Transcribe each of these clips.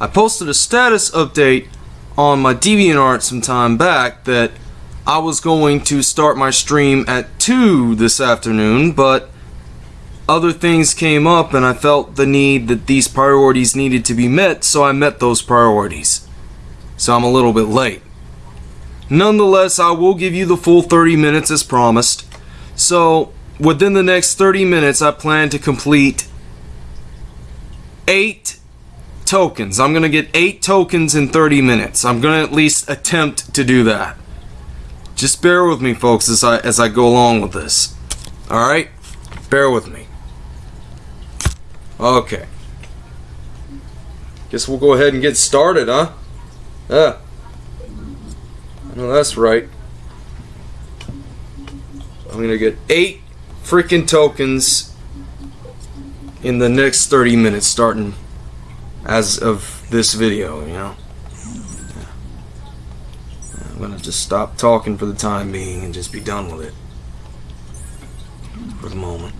I posted a status update on my DeviantArt some time back that I was going to start my stream at 2 this afternoon, but other things came up and I felt the need that these priorities needed to be met, so I met those priorities. So I'm a little bit late. Nonetheless, I will give you the full 30 minutes as promised. So, within the next 30 minutes, I plan to complete 8 tokens. I'm going to get 8 tokens in 30 minutes. I'm going to at least attempt to do that. Just bear with me, folks, as I, as I go along with this. Alright? Bear with me. Okay. Guess we'll go ahead and get started, huh? Yeah. No, that's right. I'm gonna get eight freaking tokens in the next 30 minutes starting as of this video, you know? I'm gonna just stop talking for the time being and just be done with it. For the moment.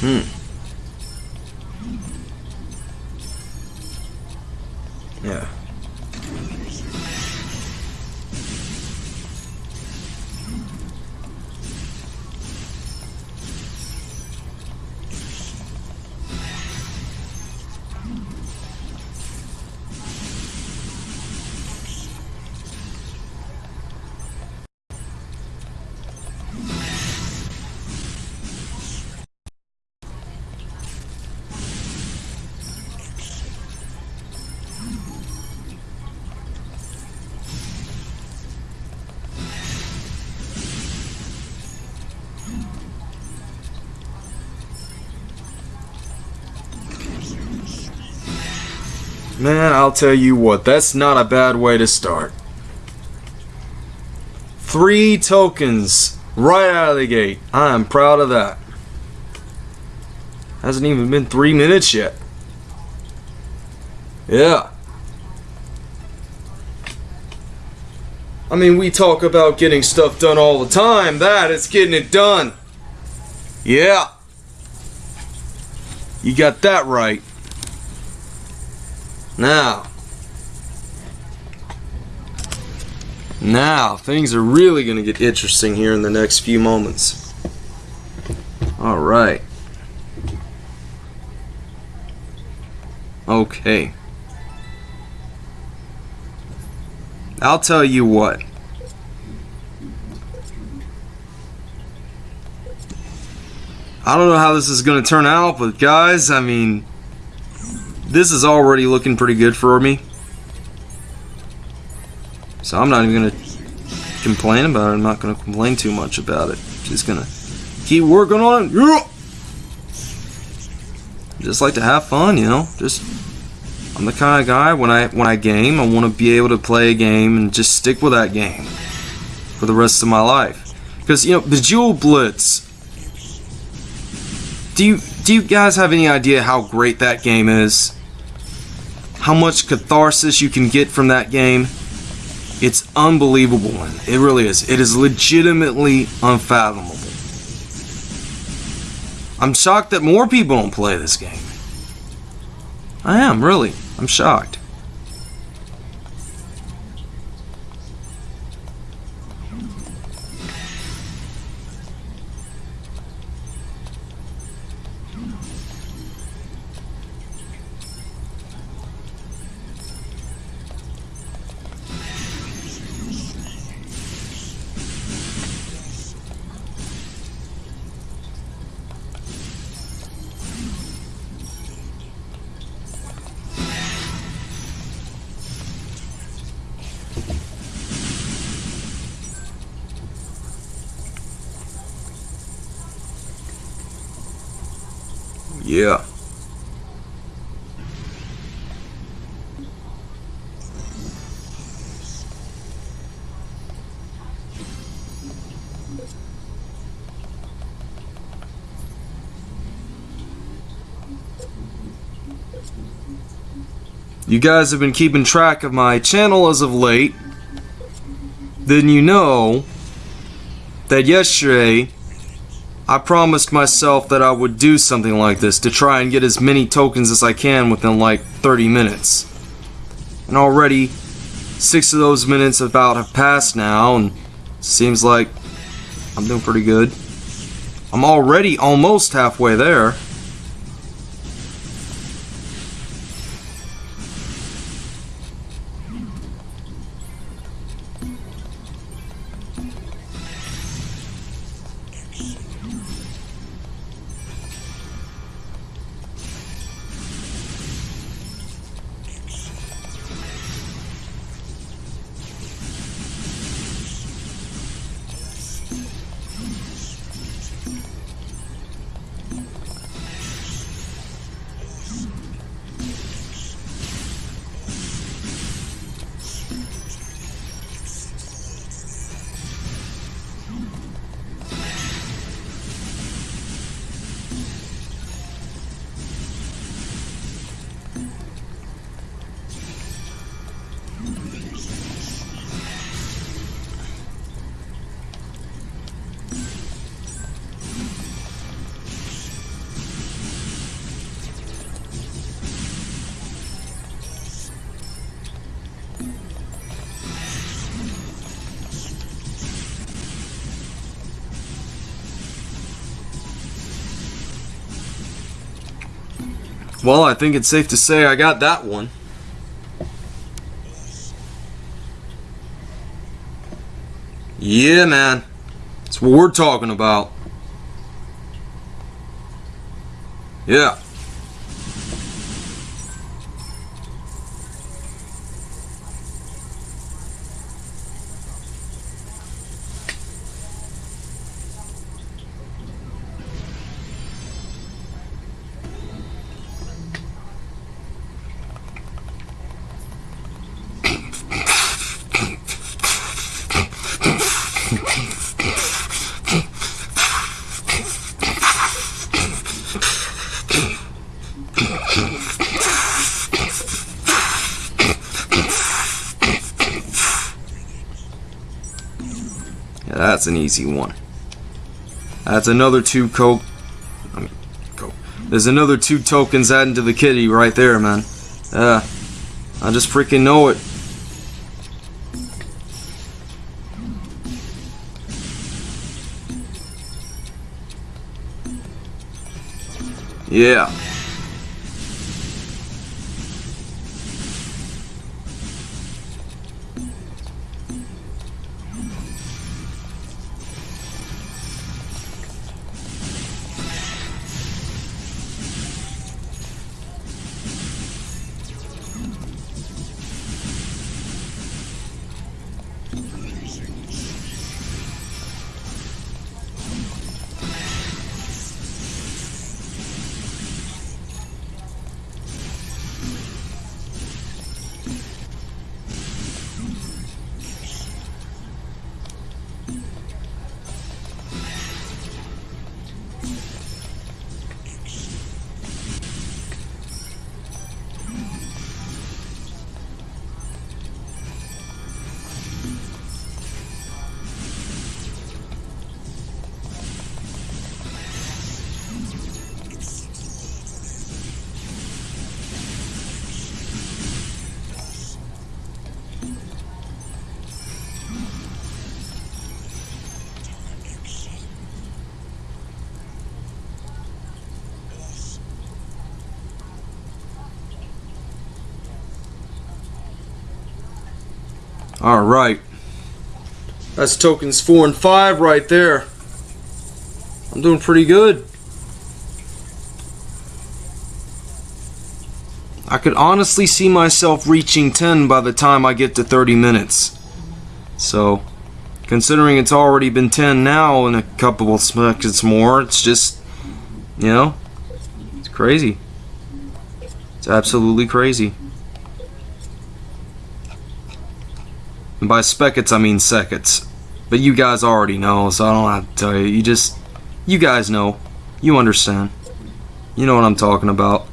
Hmm. Man, I'll tell you what, that's not a bad way to start. Three tokens right out of the gate. I am proud of that. Hasn't even been three minutes yet. Yeah. I mean, we talk about getting stuff done all the time. That is getting it done. Yeah. You got that right. Now. Now, things are really going to get interesting here in the next few moments. Alright. Okay. I'll tell you what. I don't know how this is going to turn out, but guys, I mean, this is already looking pretty good for me. So I'm not even going to complain about it. I'm not going to complain too much about it. Just going to keep working on it. Yeah! Just like to have fun, you know? Just I'm the kind of guy when I when I game, I want to be able to play a game and just stick with that game for the rest of my life. Because you know, Bejeweled Blitz. Do you do you guys have any idea how great that game is? How much catharsis you can get from that game? It's unbelievable. It really is. It is legitimately unfathomable. I'm shocked that more people don't play this game. I am, really. I'm shocked. Yeah. you guys have been keeping track of my channel as of late, then you know that yesterday I promised myself that I would do something like this to try and get as many tokens as I can within like 30 minutes. And already, six of those minutes about have passed now, and seems like I'm doing pretty good. I'm already almost halfway there. Well, I think it's safe to say I got that one. Yeah, man. That's what we're talking about. Yeah. That's an easy one. That's another two coke. I mean, coke. There's another two tokens adding to the kitty right there, man. Yeah, I just freaking know it. Yeah. Alright. That's tokens 4 and 5 right there. I'm doing pretty good. I could honestly see myself reaching 10 by the time I get to 30 minutes. So, considering it's already been 10 now and a couple of seconds more, it's just, you know, it's crazy. It's absolutely crazy. And by speckets, I mean seconds. But you guys already know, so I don't have to tell you. You just, you guys know. You understand. You know what I'm talking about.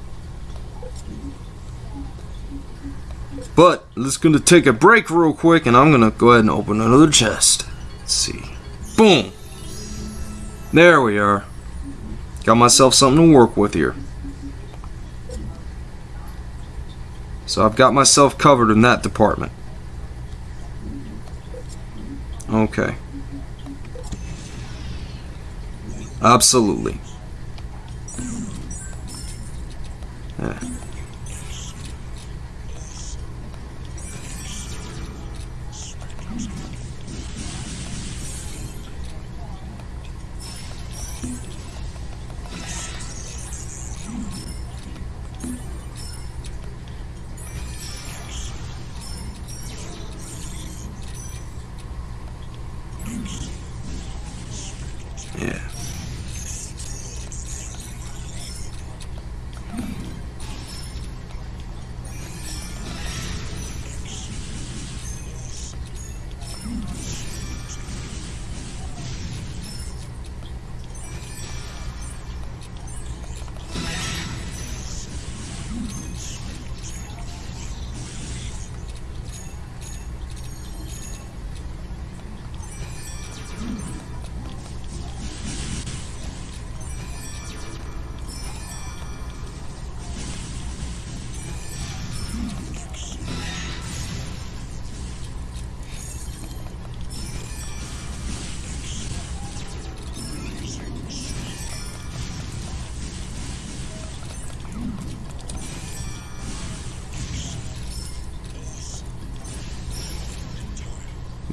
But let's gonna take a break real quick, and I'm gonna go ahead and open another chest. Let's see. Boom. There we are. Got myself something to work with here. So I've got myself covered in that department. Okay. Absolutely. Yeah.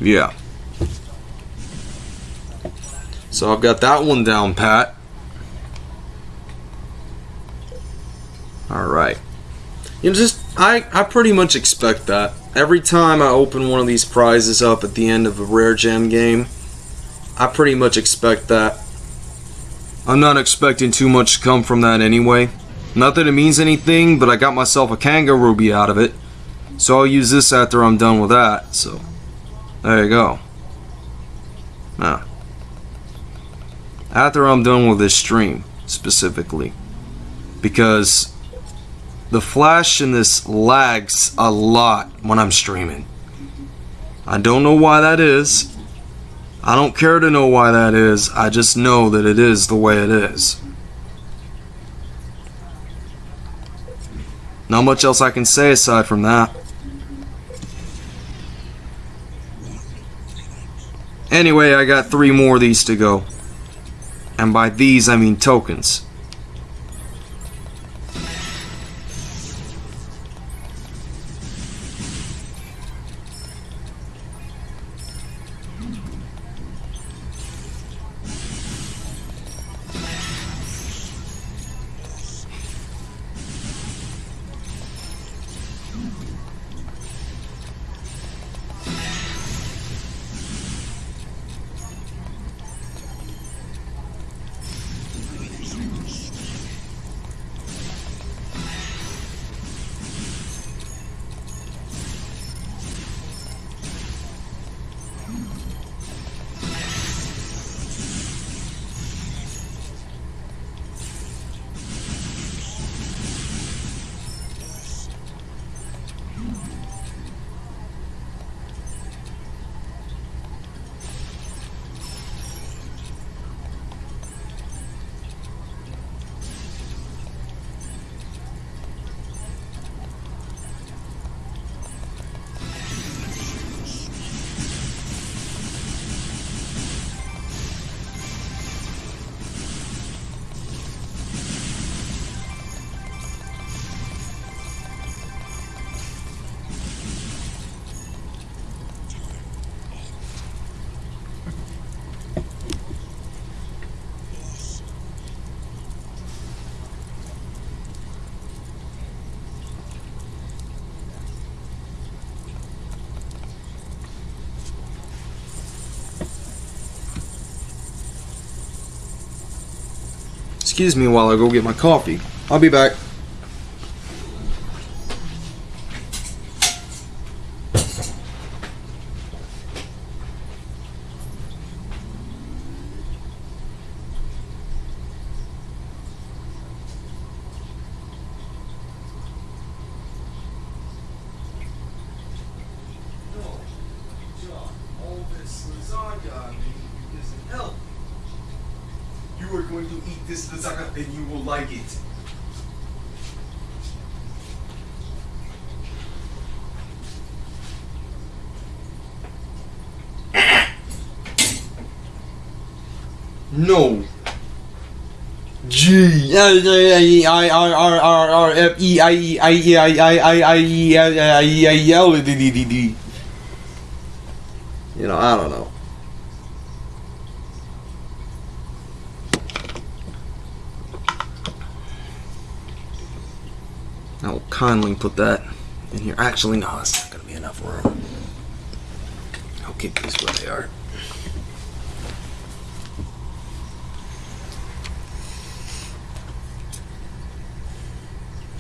Yeah. So I've got that one down pat. Alright. You know, just, I, I pretty much expect that. Every time I open one of these prizes up at the end of a rare gem game, I pretty much expect that. I'm not expecting too much to come from that anyway. Not that it means anything, but I got myself a Kangaruby out of it. So I'll use this after I'm done with that, so... There you go. Now, after I'm done with this stream, specifically, because the flash in this lags a lot when I'm streaming. I don't know why that is. I don't care to know why that is. I just know that it is the way it is. Not much else I can say aside from that. Anyway, I got three more of these to go. And by these, I mean tokens. Excuse me while I go get my coffee. I'll be back. You are going to eat this lasagna and you will like it. No. G I I R R R R F E I E I E I I I I E I E I E L D D D D. You know, I don't know. I will kindly put that in here. Actually, no, that's not going to be enough room. I'll keep these where they are.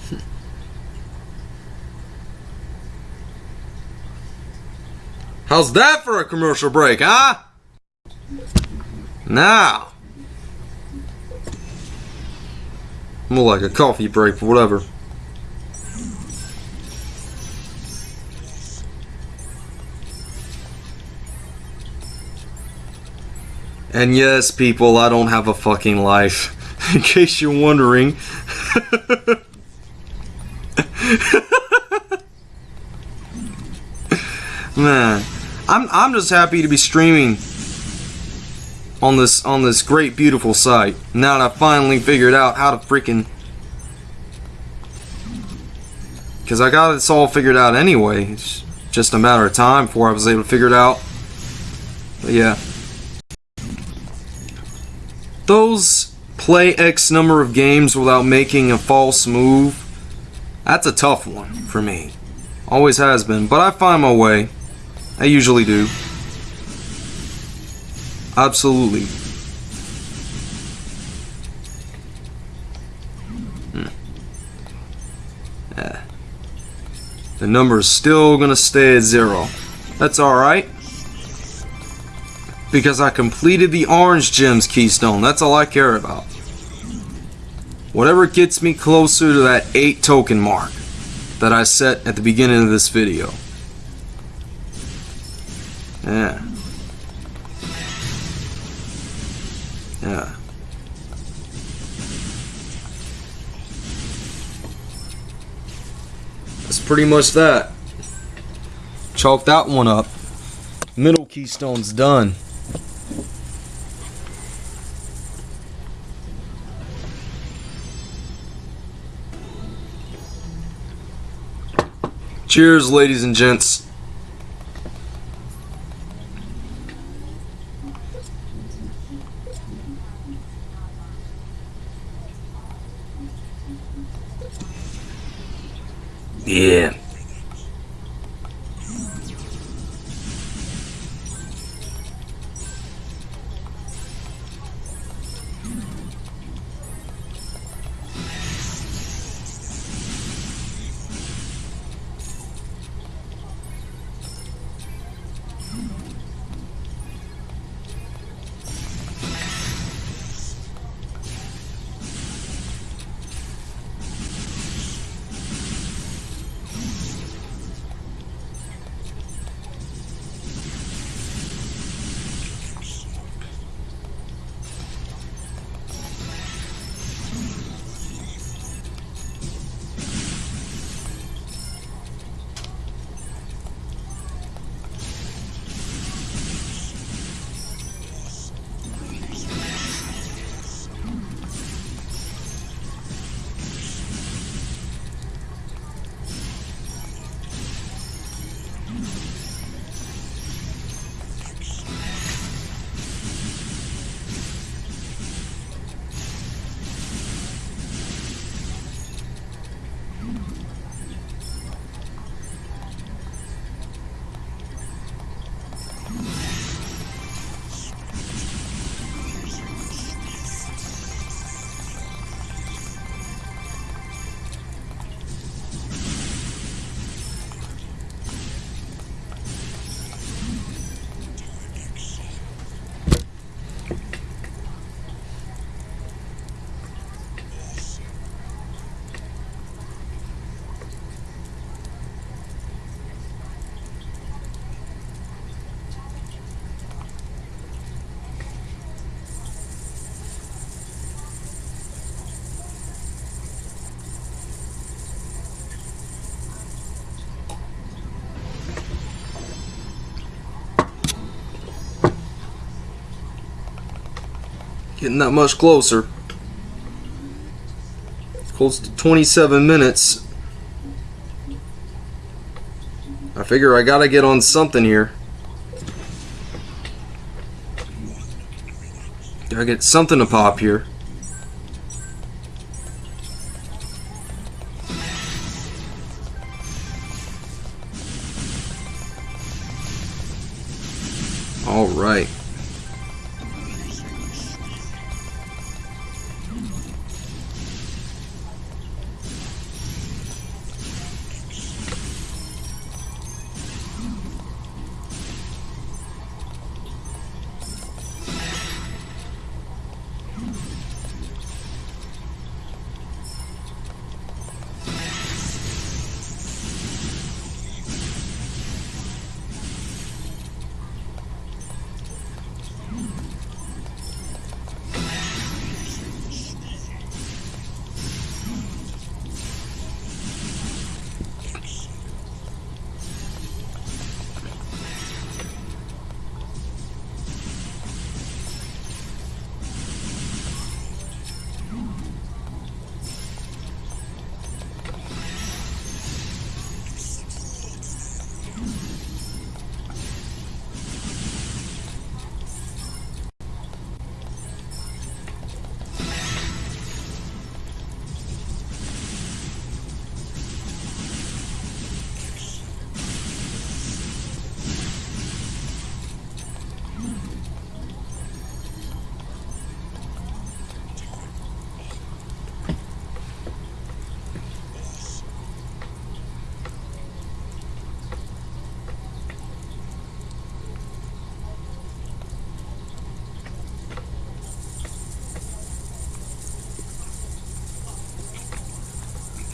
Hmm. How's that for a commercial break, huh? Now. More like a coffee break, whatever. And yes, people, I don't have a fucking life. In case you're wondering. Man, I'm I'm just happy to be streaming on this on this great beautiful site. Now that I finally figured out how to freaking Cause I got this all figured out anyway. It's just a matter of time before I was able to figure it out. But yeah. Those play X number of games without making a false move. That's a tough one for me. Always has been, but I find my way. I usually do. Absolutely. Hmm. Yeah. The number is still gonna stay at zero. That's alright. Because I completed the orange gems keystone. That's all I care about. Whatever gets me closer to that 8 token mark that I set at the beginning of this video. Yeah. Yeah. That's pretty much that. Chalk that one up. Middle keystone's done. Cheers, ladies and gents. Yeah. Getting that much closer. Close to 27 minutes. I figure I gotta get on something here. Gotta get something to pop here.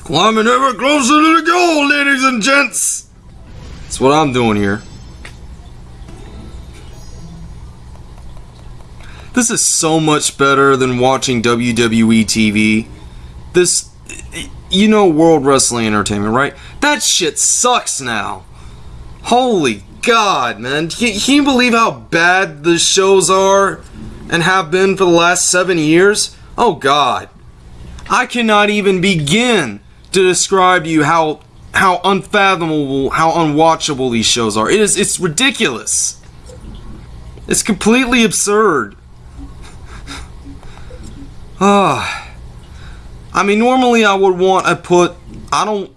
Climbing ever closer to the goal, ladies and gents. That's what I'm doing here. This is so much better than watching WWE TV. This, you know, World Wrestling Entertainment, right? That shit sucks now. Holy God, man. Can, you believe how bad the shows are and have been for the last seven years? Oh, God. I cannot even begin to describe to you how how unfathomable, how unwatchable these shows are. It is it's ridiculous. It's completely absurd. Ah. I mean normally I would want to put I don't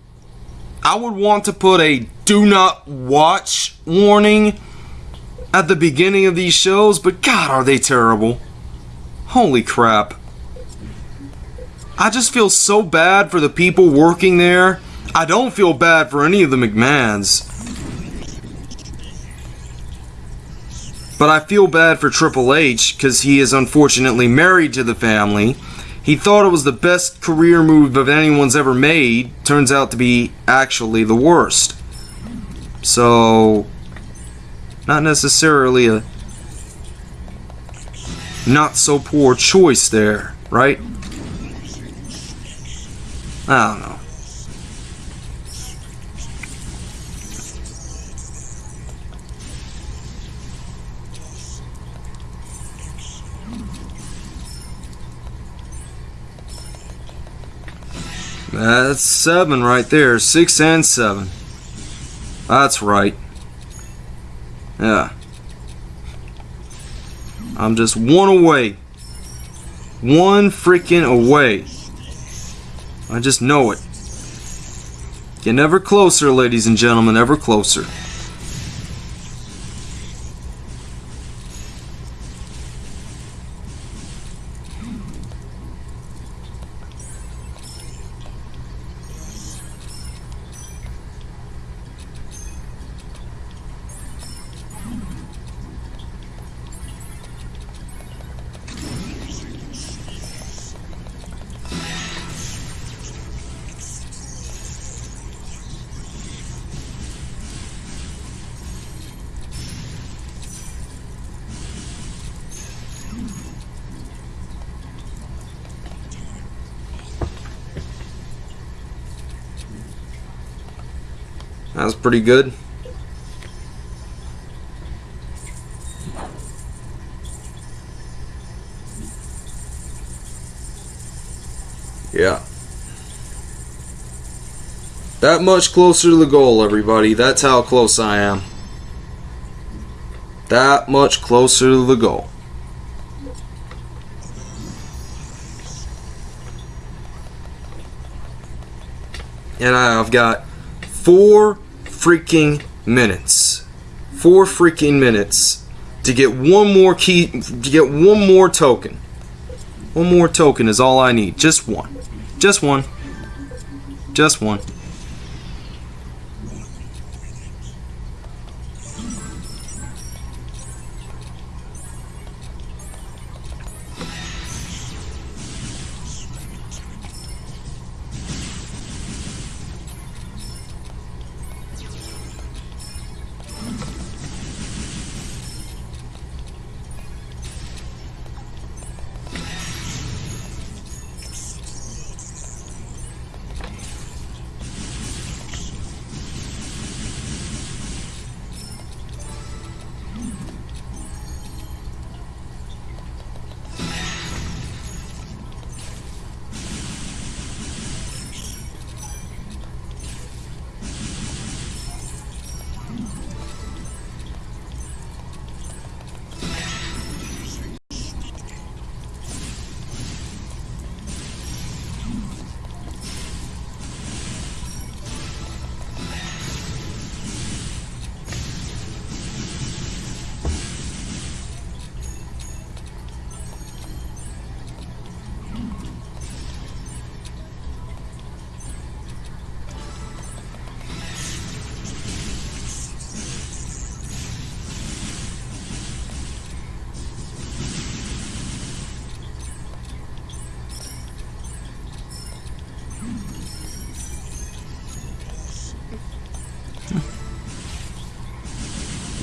I would want to put a do not watch warning at the beginning of these shows, but god are they terrible. Holy crap. I just feel so bad for the people working there. I don't feel bad for any of the McMahons. But I feel bad for Triple H because he is unfortunately married to the family. He thought it was the best career move of anyone's ever made. Turns out to be actually the worst. So, not necessarily a not so poor choice there, right? I don't know. That's seven right there. Six and seven. That's right. Yeah. I'm just one away. One freaking away. I just know it. Getting ever closer, ladies and gentlemen, ever closer. That was pretty good. Yeah. That much closer to the goal, everybody. That's how close I am. That much closer to the goal. And I've got four freaking minutes. Four freaking minutes to get one more key, to get one more token. One more token is all I need. Just one. Just one. Just one.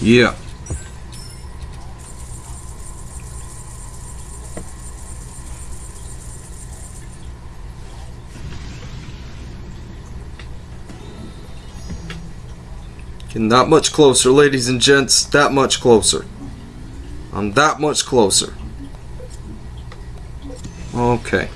Yeah. Getting that much closer, ladies and gents. That much closer. I'm that much closer. Okay.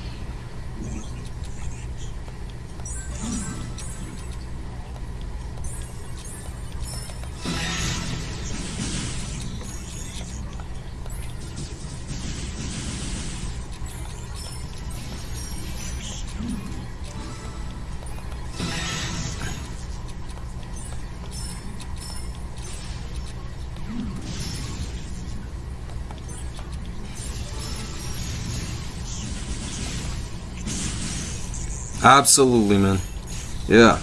Absolutely, man. Yeah.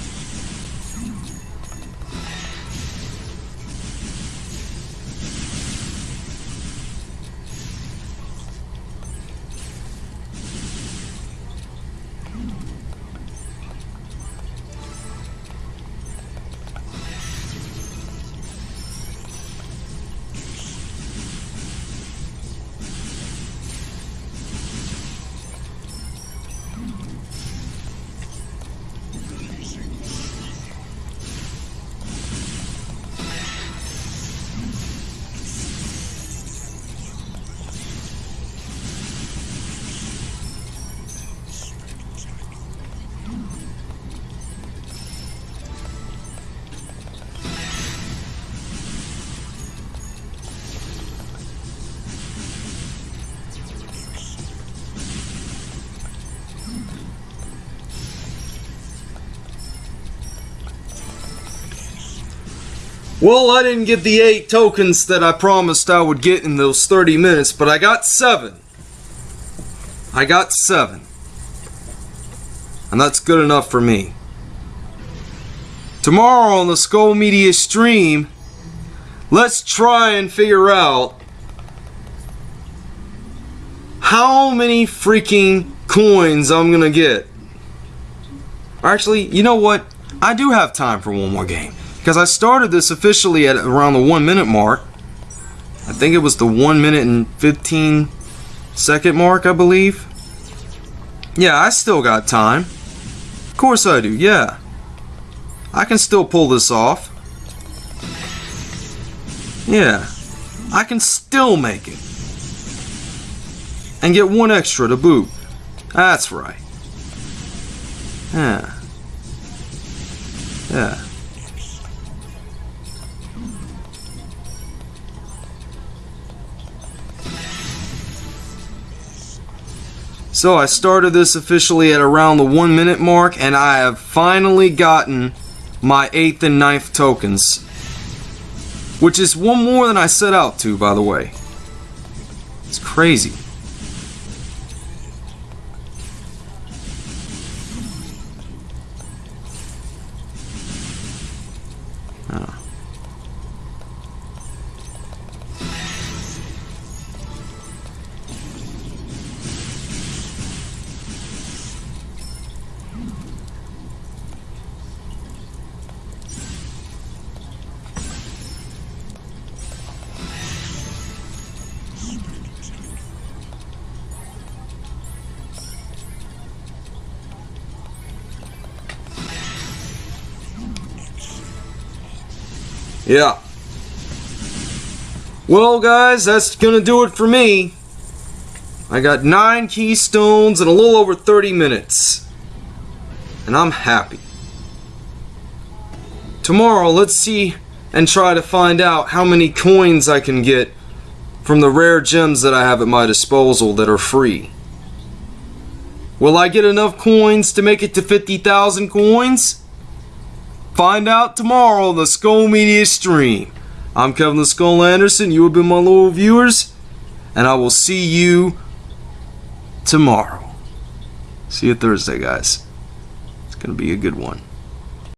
Well, I didn't get the eight tokens that I promised I would get in those 30 minutes, but I got seven. I got seven. And that's good enough for me. Tomorrow on the Skull Media stream, let's try and figure out how many freaking coins I'm gonna get. Actually, you know what? I do have time for one more game. Because I started this officially at around the one minute mark. I think it was the one minute and 15 second mark, I believe. Yeah, I still got time. Of course I do, yeah. I can still pull this off. Yeah. I can still make it. And get one extra to boot. That's right. Yeah. Yeah. So I started this officially at around the one minute mark and I have finally gotten my 8th and ninth tokens. Which is one more than I set out to, by the way. It's crazy. Yeah. Well, guys, that's gonna do it for me. I got nine keystones in a little over 30 minutes. And I'm happy. Tomorrow, let's see and try to find out how many coins I can get from the rare gems that I have at my disposal that are free. Will I get enough coins to make it to 50,000 coins? Find out tomorrow on the Skull Media stream. I'm Kevin the Skull Anderson. You have been my loyal viewers. And I will see you tomorrow. See you Thursday, guys. It's going to be a good one.